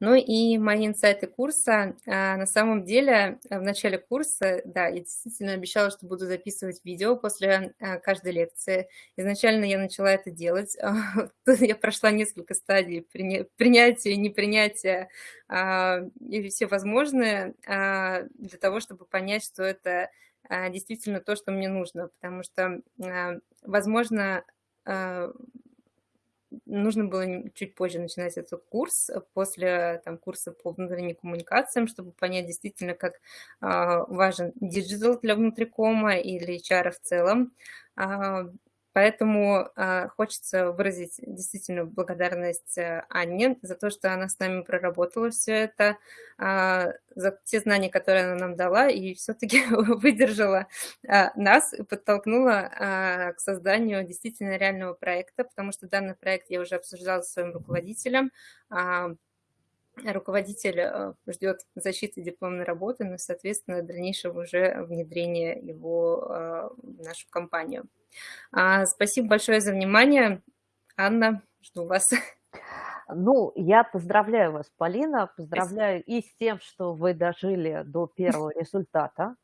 Ну и мои инсайты курса. А, на самом деле, в начале курса, да, я действительно обещала, что буду записывать видео после, а, каждой лекции. Изначально я начала это делать. Я прошла несколько стадий приня принятия, непринятия, а, и все возможные, для того, чтобы понять, что это, действительно то, что мне нужно. Потому что, возможно, нужно было чуть позже начинать этот курс, после там, курса по внутренним коммуникациям, чтобы понять действительно, как а, важен digital для внутрикома или HR в целом. А, Поэтому э, хочется выразить действительно благодарность э, Анне за то, что она с нами проработала все это, э, за те знания, которые она нам дала, и все-таки выдержала э, нас и подтолкнула к созданию действительно реального проекта, потому что данный проект я уже обсуждала со своим руководителем. Руководитель э, ждет защиты дипломной работы, но, соответственно, дальнейшего уже внедрения его э, в нашу компанию. А, спасибо большое за внимание. Анна, жду вас. Ну, я поздравляю вас, Полина, поздравляю Спасибо. и с тем, что вы дожили до первого результата,